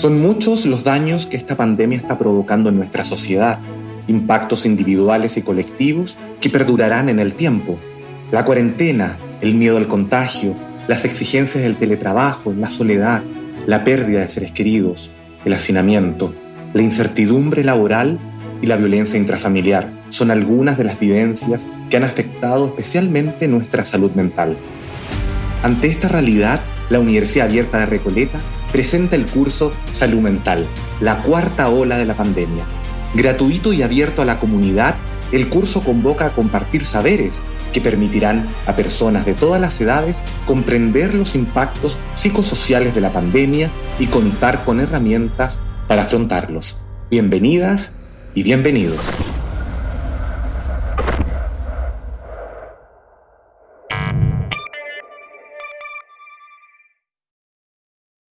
Son muchos los daños que esta pandemia está provocando en nuestra sociedad, impactos individuales y colectivos que perdurarán en el tiempo. La cuarentena, el miedo al contagio, las exigencias del teletrabajo, la soledad, la pérdida de seres queridos, el hacinamiento, la incertidumbre laboral y la violencia intrafamiliar son algunas de las vivencias que han afectado especialmente nuestra salud mental. Ante esta realidad, la Universidad Abierta de Recoleta presenta el curso Salud Mental, la cuarta ola de la pandemia. Gratuito y abierto a la comunidad, el curso convoca a compartir saberes que permitirán a personas de todas las edades comprender los impactos psicosociales de la pandemia y contar con herramientas para afrontarlos. Bienvenidas y bienvenidos.